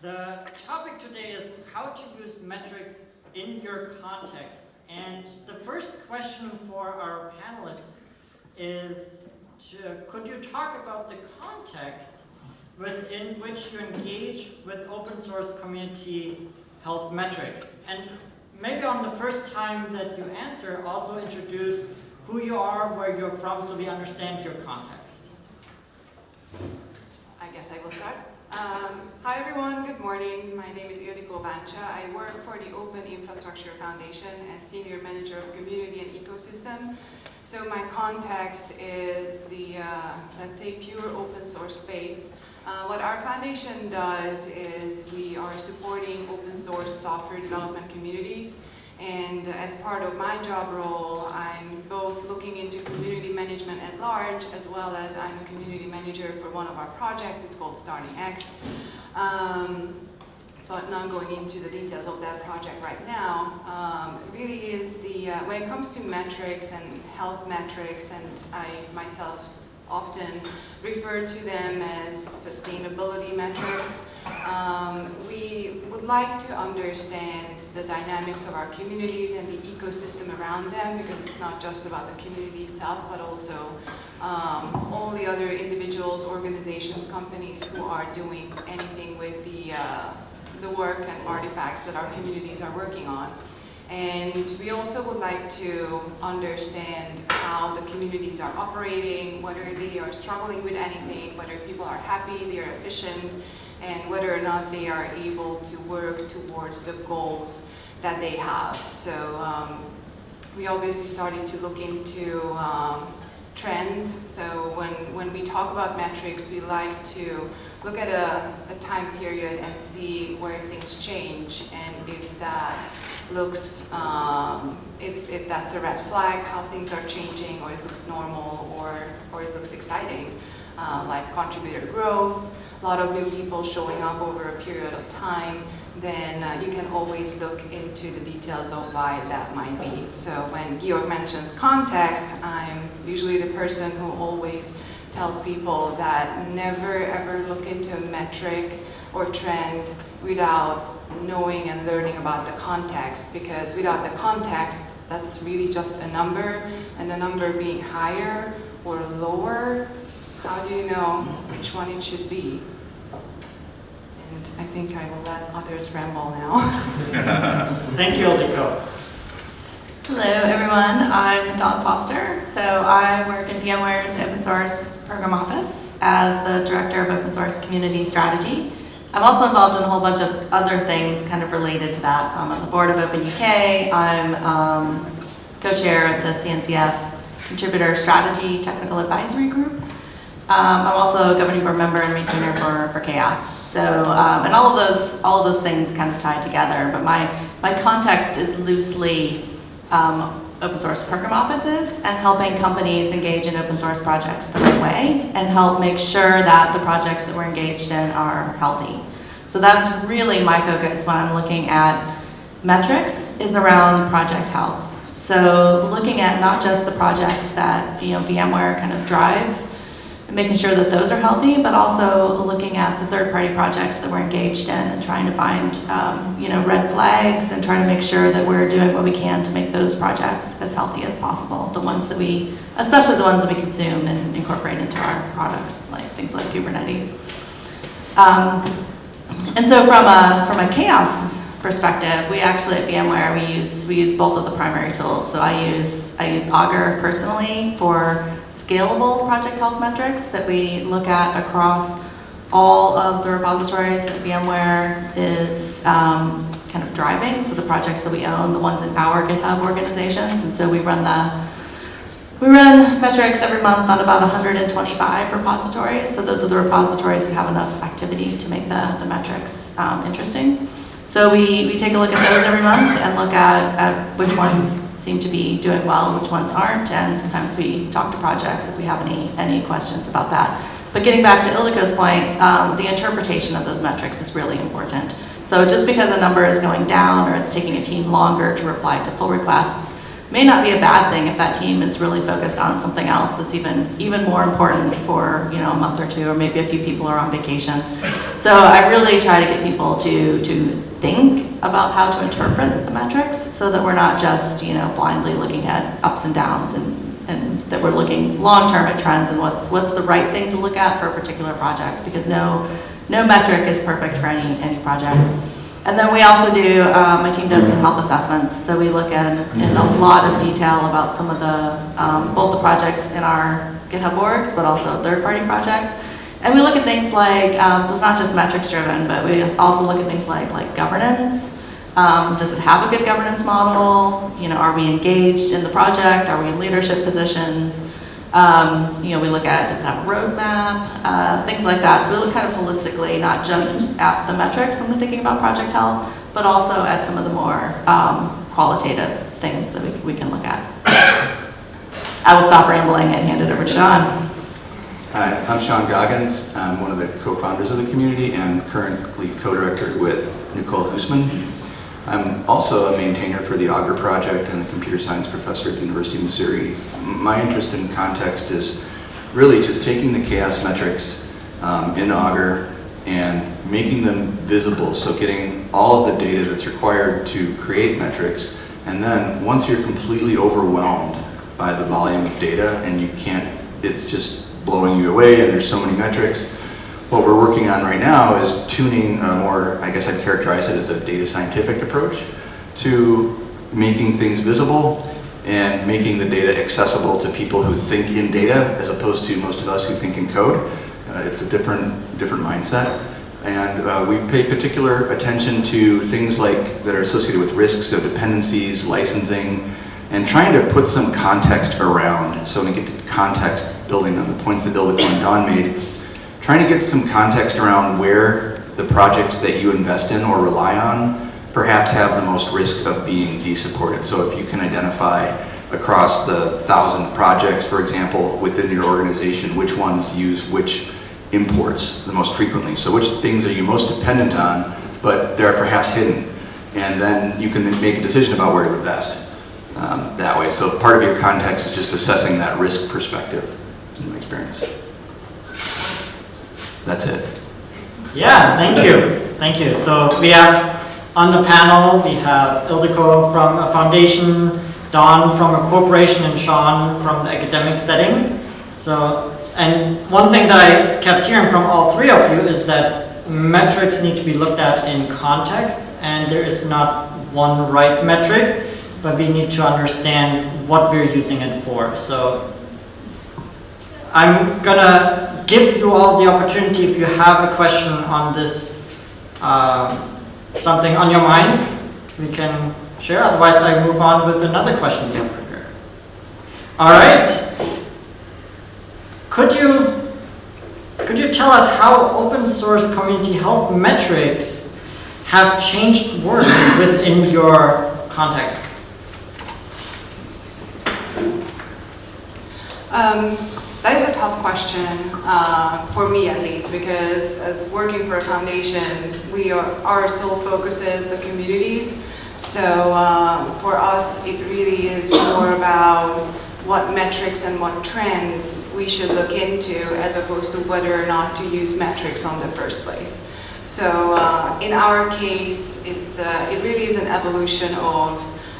The topic today is how to use metrics in your context. And the first question for our panelists is, to, could you talk about the context within which you engage with open source community health metrics? And maybe on the first time that you answer, also introduce who you are, where you're from, so we understand your context. I guess I will start. Um, hi everyone, good morning. My name is Ildiko Vancsa. I work for the Open Infrastructure Foundation as Senior Manager of Community and Ecosystem. So my context is the, uh, let's say, pure open source space. Uh, what our foundation does is we are supporting open source software development communities and as part of my job role, I'm both looking into community management at large, as well as I'm a community manager for one of our projects. It's called StarlingX. Um, but not going into the details of that project right now, um, really is the, uh, when it comes to metrics and health metrics, and I myself often refer to them as sustainability metrics, um, we would like to understand the dynamics of our communities and the ecosystem around them because it's not just about the community itself but also um, all the other individuals, organizations, companies who are doing anything with the, uh, the work and artifacts that our communities are working on. And we also would like to understand how the communities are operating, whether they are struggling with anything, whether people are happy, they are efficient, and whether or not they are able to work towards the goals that they have. So um, we obviously started to look into um, trends. So when, when we talk about metrics, we like to look at a, a time period and see where things change and if that looks, um, if, if that's a red flag, how things are changing, or it looks normal, or, or it looks exciting, uh, like contributor growth, a lot of new people showing up over a period of time, then uh, you can always look into the details of why that might be. So when Georg mentions context, I'm usually the person who always tells people that never ever look into a metric or trend without knowing and learning about the context because without the context that's really just a number and the number being higher or lower how do you know which one it should be? And I think I will let others ramble now. Thank you, Ildiko. Hello everyone, I'm Dawn Foster. So I work in VMware's open source program office as the director of open source community strategy. I'm also involved in a whole bunch of other things kind of related to that. So I'm on the board of Open UK, I'm um, co-chair of the CNCF Contributor Strategy Technical Advisory Group. Um, I'm also a governing board member and maintainer for, for CHAOSS. So, um, and all of those, all of those things kind of tie together, but my, my context is loosely um, open source program offices and helping companies engage in open source projects the right way and help make sure that the projects that we're engaged in are healthy. So that's really my focus when I'm looking at metrics is around project health. So looking at not just the projects that you know VMware kind of drives, and making sure that those are healthy, but also looking at the third-party projects that we're engaged in and trying to find, um, you know, red flags and trying to make sure that we're doing what we can to make those projects as healthy as possible. The ones that we, especially the ones that we consume and incorporate into our products, like things like Kubernetes. Um, and so from a, from a CHAOSS perspective, we actually at VMware we use we use both of the primary tools. So I use I use Augur personally for scalable project health metrics that we look at across all of the repositories that VMware is um, kind of driving, so the projects that we own, the ones in our GitHub organizations, and so we run the we run metrics every month on about 125 repositories, so those are the repositories that have enough activity to make the, the metrics um, interesting. So we, we take a look at those every month and look at, at which ones seem to be doing well, which ones aren't, and sometimes we talk to projects if we have any, any questions about that. But getting back to Ildiko's point, um, the interpretation of those metrics is really important. So just because a number is going down or it's taking a team longer to reply to pull requests may not be a bad thing if that team is really focused on something else that's even even more important for you know a month or two or maybe a few people are on vacation so i really try to get people to to think about how to interpret the metrics so that we're not just you know blindly looking at ups and downs and and that we're looking long term at trends and what's what's the right thing to look at for a particular project because no no metric is perfect for any any project and then we also do, um, my team does some health assessments. So we look in, in a lot of detail about some of the, um, both the projects in our GitHub orgs, but also third-party projects. And we look at things like, um, so it's not just metrics driven, but we also look at things like, like governance. Um, does it have a good governance model? You know, are we engaged in the project? Are we in leadership positions? Um, you know, we look at does it have a roadmap, uh, things like that. So we look kind of holistically, not just at the metrics when we're thinking about project health, but also at some of the more um, qualitative things that we, we can look at. I will stop rambling and hand it over to Sean. Hi, I'm Sean Goggins. I'm one of the co-founders of the community and currently co-director with Nicole Huesman. I'm also a maintainer for the Augur project and a computer science professor at the University of Missouri. My interest in context is really just taking the CHAOSS metrics um, in Augur and making them visible. So getting all of the data that's required to create metrics. And then once you're completely overwhelmed by the volume of data and you can't, it's just blowing you away and there's so many metrics, what we're working on right now is tuning a more, I guess I'd characterize it as a data scientific approach to making things visible and making the data accessible to people who think in data as opposed to most of us who think in code. Uh, it's a different, different mindset. And uh, we pay particular attention to things like that are associated with risks, so dependencies, licensing, and trying to put some context around. So when we get to context, building on the points that Ildiko and Dawn made, trying to get some context around where the projects that you invest in or rely on perhaps have the most risk of being de-supported. So if you can identify across the thousand projects, for example, within your organization, which ones use which imports the most frequently. So which things are you most dependent on, but they're perhaps hidden. And then you can make a decision about where to invest um, that way. So part of your context is just assessing that risk perspective, in my experience. That's it. Yeah, thank you. Thank you. So we have on the panel, we have Ildiko from a foundation, Dawn from a corporation, and Sean from the academic setting. So, and one thing that I kept hearing from all three of you is that metrics need to be looked at in context, and there is not one right metric, but we need to understand what we're using it for. So I'm gonna give you all the opportunity if you have a question on this, uh, something on your mind, we can share. Otherwise, I move on with another question you have prepared. All right. Could you could you tell us how open source community health metrics have changed work within your context? Um, that is a tough question, uh, for me at least, because as working for a foundation, we are, our sole focus is the communities. So uh, for us, it really is more about what metrics and what trends we should look into as opposed to whether or not to use metrics on the first place. So uh, in our case, it's, uh, it really is an evolution of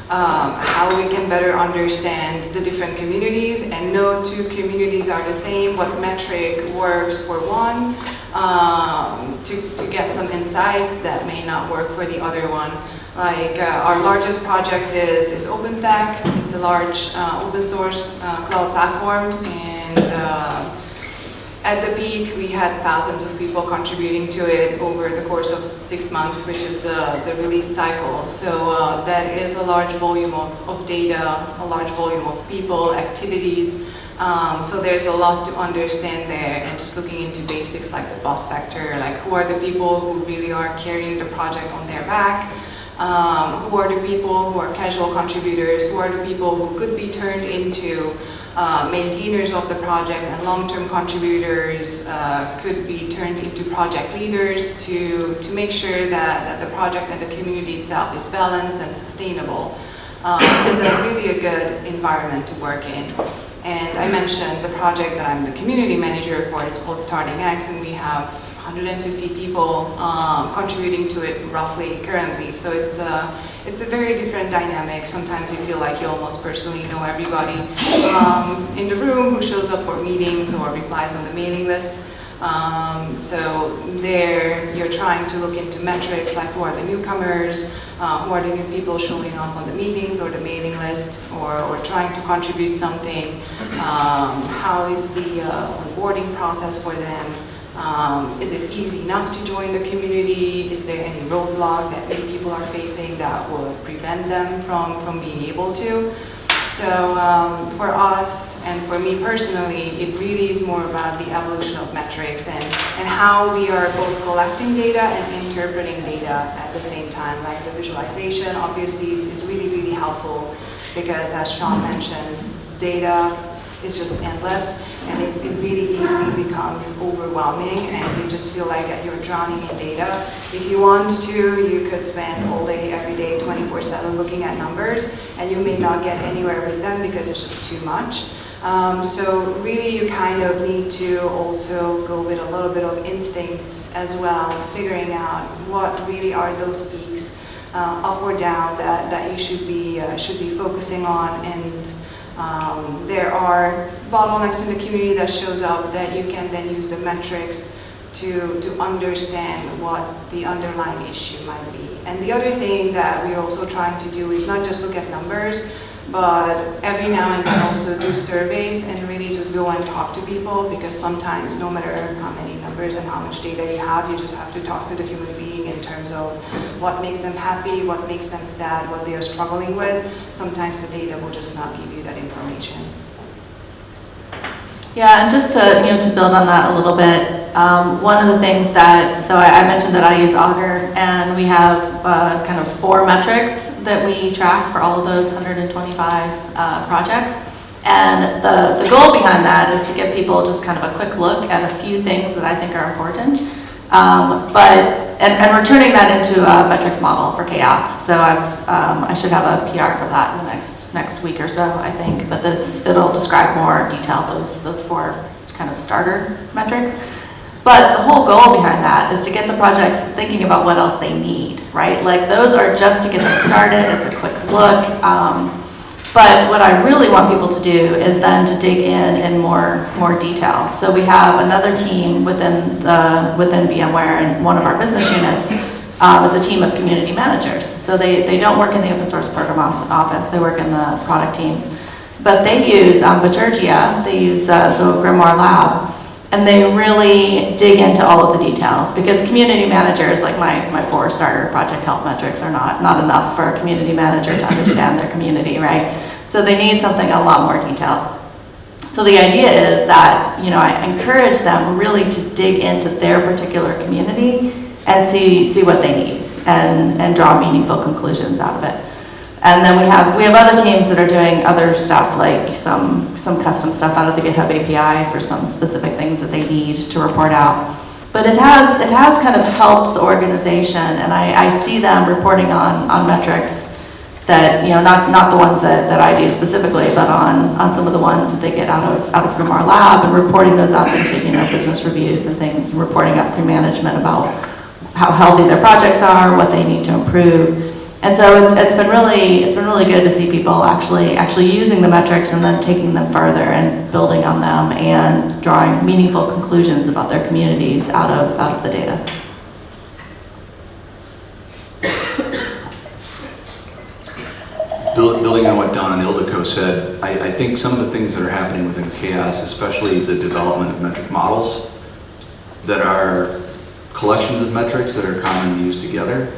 um, how we can better understand the different communities and no two communities are the same, what metric works for one, um, to, to get some insights that may not work for the other one. Like uh, our largest project is, is OpenStack. It's a large uh, open source uh, cloud platform and uh, at the peak, we had thousands of people contributing to it over the course of six months, which is the, the release cycle. So uh, that is a large volume of, of data, a large volume of people, activities. Um, so there's a lot to understand there and just looking into basics like the bus factor, like who are the people who really are carrying the project on their back, um, who are the people who are casual contributors, who are the people who could be turned into uh, maintainers of the project and long-term contributors uh, could be turned into project leaders to, to make sure that, that the project and the community itself is balanced and sustainable. um, and really a good environment to work in. And I mentioned the project that I'm the community manager for, it's called StarlingX, and we have 150 people um, contributing to it roughly currently. So it's a, it's a very different dynamic. Sometimes you feel like you almost personally know everybody um, in the room who shows up for meetings or replies on the mailing list. Um, so there you're trying to look into metrics like who are the newcomers, uh, who are the new people showing up on the meetings or the mailing list or, or trying to contribute something. Um, how is the uh, onboarding process for them? Um, is it easy enough to join the community? Is there any roadblock that maybe people are facing that would prevent them from, from being able to? So um, for us and for me personally, it really is more about the evolution of metrics and, and how we are both collecting data and interpreting data at the same time. Like the visualization obviously is, is really, really helpful because as Sean mentioned, data is just endless and it, it really easily becomes overwhelming and you just feel like you're drowning in data. If you want to, you could spend all day, every day, 24-7 looking at numbers and you may not get anywhere with them because it's just too much. Um, so really you kind of need to also go with a little bit of instincts as well, figuring out what really are those peaks, uh, up or down, that, that you should be, uh, should be focusing on and um, there are bottlenecks in the community that shows up that you can then use the metrics to, to understand what the underlying issue might be. And the other thing that we're also trying to do is not just look at numbers, but every now and then also do surveys and really just go and talk to people because sometimes no matter how many numbers and how much data you have, you just have to talk to the human being in terms of what makes them happy, what makes them sad, what they are struggling with. Sometimes the data will just not give you that information. Yeah, and just to, you know, to build on that a little bit, um, one of the things that, so I, I mentioned that I use Augur, and we have uh, kind of four metrics that we track for all of those 125 uh, projects. And the, the goal behind that is to give people just kind of a quick look at a few things that I think are important. Um, but and, and we're turning that into a metrics model for CHAOSS. So I've, um, I should have a PR for that in the next next week or so, I think. But this it'll describe more detail those those four kind of starter metrics. But the whole goal behind that is to get the projects thinking about what else they need, right? Like those are just to get them started. It's a quick look. Um, but what I really want people to do is then to dig in in more more detail. So we have another team within the within VMware and one of our business units. Um, it's a team of community managers. So they, they don't work in the open source program office. They work in the product teams. But they use um, Bitergia. They use uh, so Grimoire Lab and they really dig into all of the details because community managers, like my, my four starter project health metrics are not, not enough for a community manager to understand their community, right? So they need something a lot more detailed. So the idea is that, you know, I encourage them really to dig into their particular community and see, see what they need and, and draw meaningful conclusions out of it. And then we have we have other teams that are doing other stuff like some some custom stuff out of the GitHub API for some specific things that they need to report out. But it has it has kind of helped the organization, and I, I see them reporting on on metrics that you know not not the ones that, that I do specifically, but on on some of the ones that they get out of out of Grimoire Lab and reporting those up into you know business reviews and things, and reporting up through management about how healthy their projects are, what they need to improve. And so it's, it's been really it's been really good to see people actually actually using the metrics and then taking them further and building on them and drawing meaningful conclusions about their communities out of out of the data. Building on what Dawn and Ildiko said, I, I think some of the things that are happening within CHAOSS, especially the development of metric models that are collections of metrics that are commonly used together,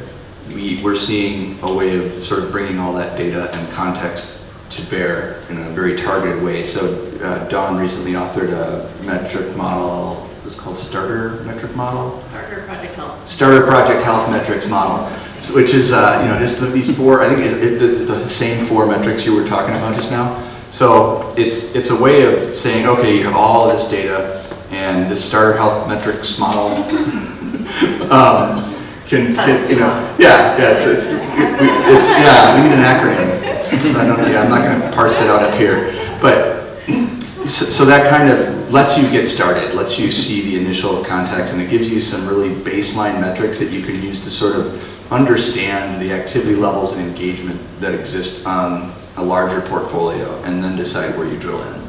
we, we're seeing a way of sort of bringing all that data and context to bear in a very targeted way. So uh, Dawn recently authored a metric model, it was called Starter Metric Model? Starter Project Health. Starter Project Health Metrics Model, which is, uh, you know, just the- these four, I think it's the same four metrics you were talking about just now. So it's, it's a way of saying, okay, you have all this data and this Starter Health Metrics Model um, can, can, you know, yeah, yeah, it's, it's, we- it's, yeah, we need an acronym. I don't, yeah, I'm not going to parse that out up here. But, so, so that kind of lets you get started, lets you see the initial context, and it gives you some really baseline metrics that you can use to sort of understand the activity levels and engagement that exist on a larger portfolio, and then decide where you drill in.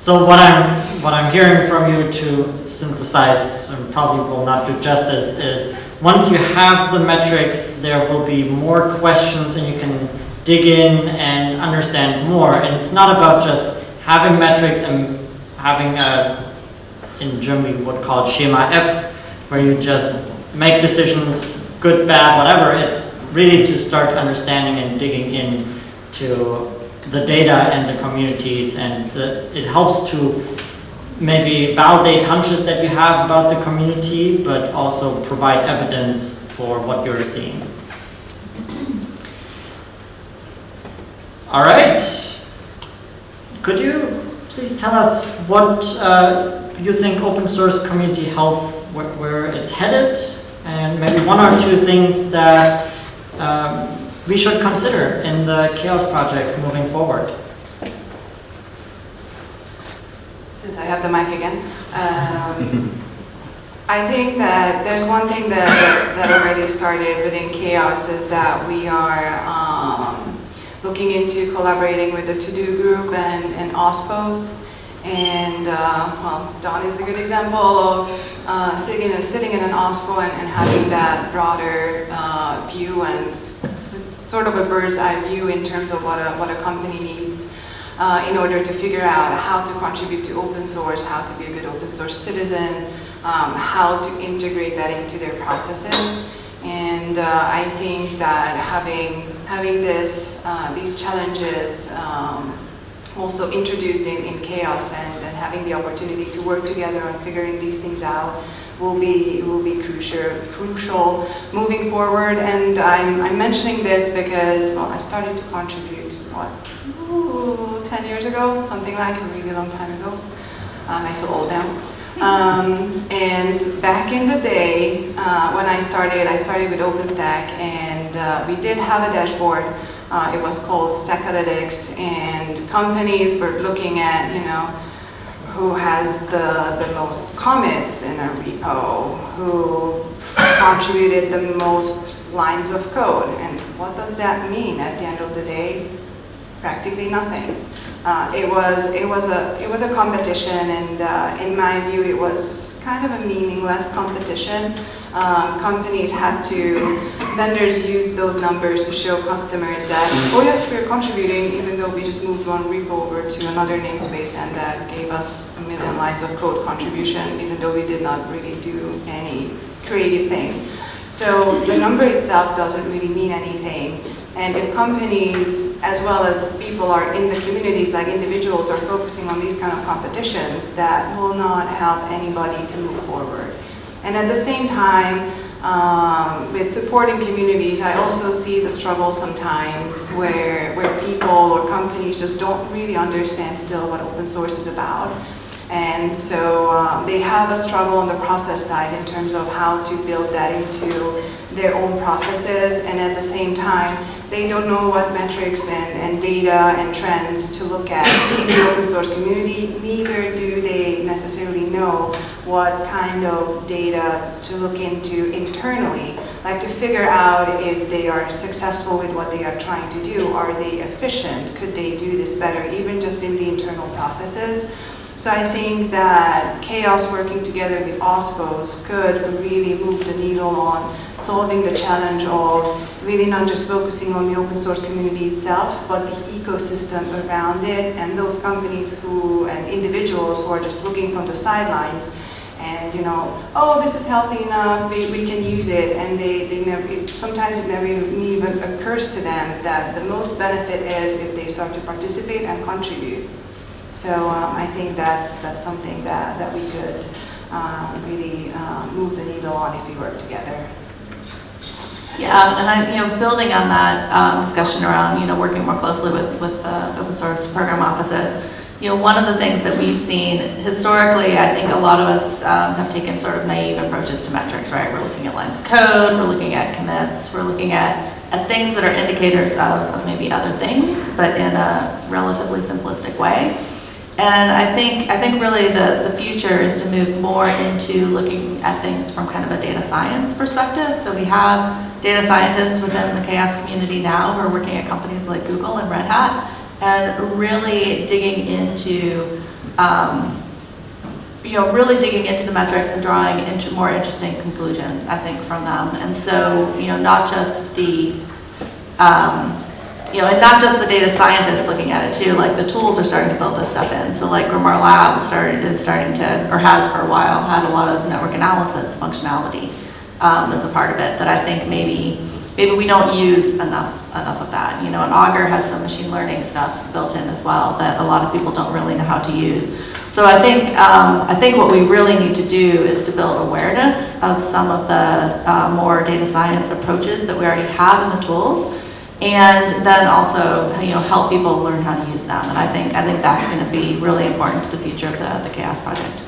So what I'm what I'm hearing from you to synthesize and probably will not do justice is once you have the metrics, there will be more questions and you can dig in and understand more. And it's not about just having metrics and having a, in Germany we would call schema F, where you just make decisions, good, bad, whatever. It's really to start understanding and digging in to the data and the communities and the, it helps to maybe validate hunches that you have about the community, but also provide evidence for what you're seeing. All right. Could you please tell us what uh, you think open source community health, where, where it's headed, and maybe one or two things that um, we should consider in the CHAOSS Project moving forward? Since I have the mic again. Um, I think that there's one thing that, that already started within CHAOSS is that we are um, looking into collaborating with the To-Do group and, and OSPOs. And uh, well, Dawn is a good example of uh, sitting, in, sitting in an OSPO and, and having that broader uh, view and sort of a bird's eye view in terms of what a, what a company needs uh, in order to figure out how to contribute to open source, how to be a good open source citizen, um, how to integrate that into their processes. And uh, I think that having, having this, uh, these challenges um, also introduced in, in CHAOSS and, and having the opportunity to work together on figuring these things out will be will be crucial crucial moving forward. And I'm, I'm mentioning this because well, I started to contribute what ooh, 10 years ago, something like a really long time ago. Um, I feel old now. Um, and back in the day, uh, when I started, I started with OpenStack, and uh, we did have a dashboard. Uh, it was called Stackalytics, and companies were looking at, you know, who has the, the most commits in a repo, who contributed the most lines of code. And what does that mean at the end of the day? Practically nothing. Uh, it was it was a it was a competition, and uh, in my view, it was kind of a meaningless competition. Um, companies had to vendors used those numbers to show customers that oh yes we're contributing even though we just moved one repo over to another namespace and that gave us a million lines of code contribution even though we did not really do any creative thing. So the number itself doesn't really mean anything. And if companies, as well as people are in the communities, like individuals, are focusing on these kind of competitions, that will not help anybody to move forward. And at the same time, um, with supporting communities, I also see the struggle sometimes where, where people or companies just don't really understand still what open source is about. And so uh, they have a struggle on the process side in terms of how to build that into their own processes. And at the same time, they don't know what metrics and, and data and trends to look at in the open source community. Neither do they necessarily know what kind of data to look into internally, like to figure out if they are successful with what they are trying to do. Are they efficient? Could they do this better, even just in the internal processes? So I think that CHAOSS working together with OSPOs could really move the needle on solving the challenge of really not just focusing on the open source community itself, but the ecosystem around it and those companies who and individuals who are just looking from the sidelines and you know, oh, this is healthy enough, we, we can use it, and they, they never, it, sometimes it never even occurs to them that the most benefit is if they start to participate and contribute. So um, I think that's, that's something that, that we could um, really uh, move the needle on if we work together. Yeah, and I, you know, building on that um, discussion around, you know, working more closely with, with the open source program offices, you know, one of the things that we've seen historically, I think a lot of us um, have taken sort of naive approaches to metrics, right? We're looking at lines of code, we're looking at commits, we're looking at, at things that are indicators of, of maybe other things, but in a relatively simplistic way. And I think, I think really the, the future is to move more into looking at things from kind of a data science perspective. So we have data scientists within the CHAOSS community now who are working at companies like Google and Red Hat and really digging into, um, you know, really digging into the metrics and drawing int- more interesting conclusions, I think, from them. And so, you know, not just the, um, you know, and not just the data scientists looking at it too, like the tools are starting to build this stuff in. So like Grimoire Lab started, is starting to, or has for a while, had a lot of network analysis functionality um, that's a part of it that I think maybe, maybe we don't use enough, enough of that. You know, and Augur has some machine learning stuff built in as well that a lot of people don't really know how to use. So I think, um, I think what we really need to do is to build awareness of some of the uh, more data science approaches that we already have in the tools and then also you know help people learn how to use them and I think I think that's going to be really important to the future of the, the CHAOSS project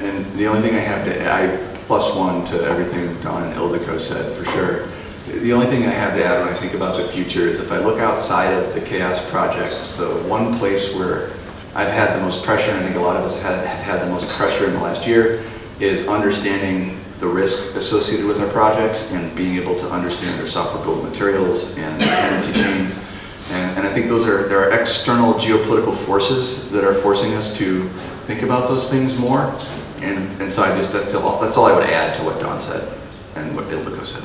And the only thing I have to, I plus one to everything Dawn and Ildiko said, for sure. The only thing I have to add when I think about the future is if I look outside of the CHAOSS Project, the one place where I've had the most pressure, and I think a lot of us have have had the most pressure in the last year, is understanding the risk associated with our projects and being able to understand their software build materials and dependency chains. And, and I think those are, there are external geopolitical forces that are forcing us to think about those things more. And, and so I just, that's all, that's all I would add to what Dawn said and what Ildiko said.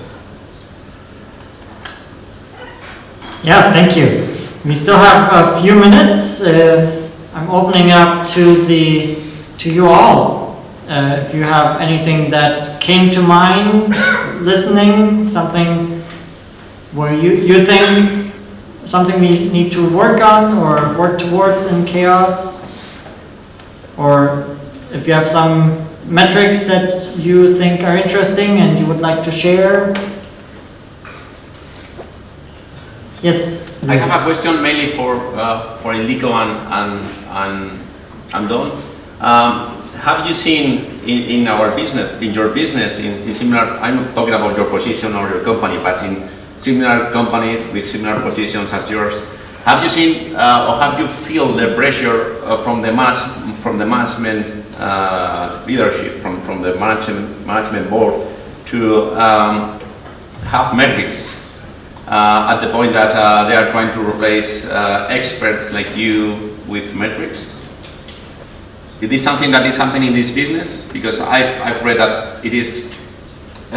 Yeah, thank you. We still have a few minutes. Uh, I'm opening up to the to you all. Uh, if you have anything that came to mind, listening, something where you you think something we need to work on or work towards in CHAOSS, or if you have some metrics that you think are interesting and you would like to share. Yes. I have a question mainly for uh, for Ildiko and and and, and Dawn. Um, have you seen in, in our business, in your business, in, in similar? I'm not talking about your position or your company, but in similar companies with similar positions as yours. Have you seen uh, or have you feel the pressure uh, from the manage, from the management uh, leadership, from from the management management board to um, have metrics uh, at the point that uh, they are trying to replace uh, experts like you with metrics? Is this something that is happening in this business? Because I've, I've read that it is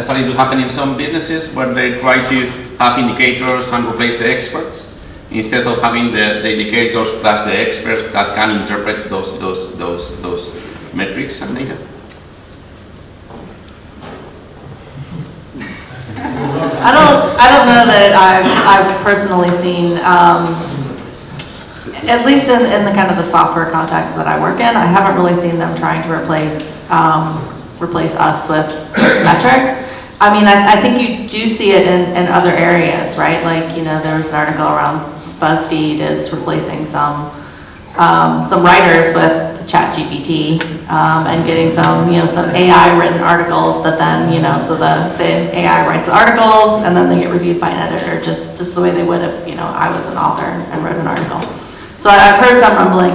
starting to happen in some businesses where they try to have indicators and replace the experts instead of having the, the indicators plus the experts that can interpret those, those, those, those metrics and data. I don't I don't know that I've I've personally seen um, at least in, in the kind of the software context that I work in, I haven't really seen them trying to replace um, replace us with metrics. I mean, I, I think you do see it in, in other areas, right? Like, you know, there was an article around BuzzFeed is replacing some um, some writers with ChatGPT um, and getting some, you know, some AI written articles that then, you know, so the, the AI writes the articles and then they get reviewed by an editor, just just the way they would if, you know, I was an author and wrote an article. So I've heard some rumbling